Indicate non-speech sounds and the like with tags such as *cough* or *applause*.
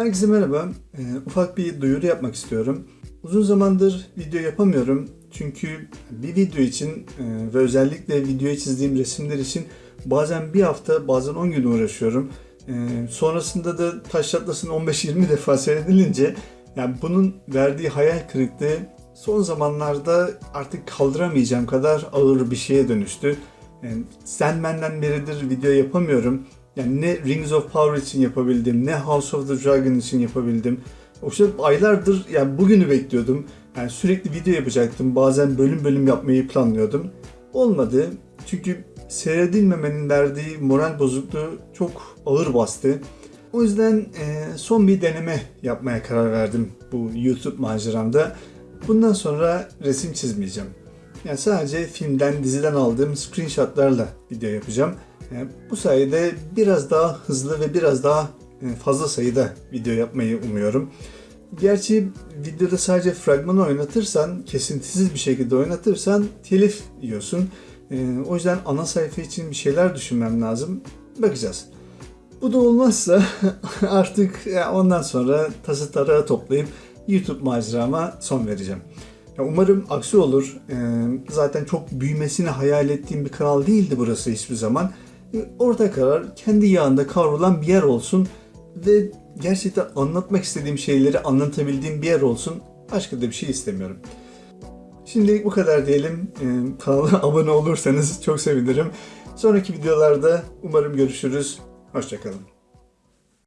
Herkese merhaba. Ee, ufak bir duyuru yapmak istiyorum. Uzun zamandır video yapamıyorum. Çünkü bir video için e, ve özellikle videoya çizdiğim resimler için bazen bir hafta bazen 10 gün uğraşıyorum. E, sonrasında da taş çatlasın 15-20 defa seyredilince yani bunun verdiği hayal kırıklığı son zamanlarda artık kaldıramayacağım kadar ağır bir şeye dönüştü. Yani Sandman'den beridir video yapamıyorum. Yani ne Rings of Power için yapabildim, ne House of the Dragon için yapabildim. O şey aylardır yani bugünü bekliyordum. Yani sürekli video yapacaktım. Bazen bölüm bölüm yapmayı planlıyordum. Olmadı. Çünkü seyredilmemenin verdiği moral bozukluğu çok ağır bastı. O yüzden e, son bir deneme yapmaya karar verdim bu YouTube maceramda. Bundan sonra resim çizmeyeceğim. Yani sadece filmden, diziden aldığım screenshotlarla video yapacağım. Yani bu sayede biraz daha hızlı ve biraz daha e, fazla sayıda video yapmayı umuyorum. Gerçi videoda sadece fragmanı oynatırsan, kesintisiz bir şekilde oynatırsan telif yiyorsun. E, o yüzden ana sayfa için bir şeyler düşünmem lazım. Bakacağız. Bu da olmazsa *laughs* artık ondan sonra tası tarağı toplayıp YouTube macerama son vereceğim. Umarım aksi olur. Zaten çok büyümesini hayal ettiğim bir kanal değildi burası hiçbir zaman. Ee, orta karar kendi yağında kavrulan bir yer olsun ve gerçekten anlatmak istediğim şeyleri anlatabildiğim bir yer olsun. Başka da bir şey istemiyorum. Şimdilik bu kadar diyelim. Ee, kanala *laughs* abone olursanız çok sevinirim. Sonraki videolarda umarım görüşürüz. Hoşçakalın.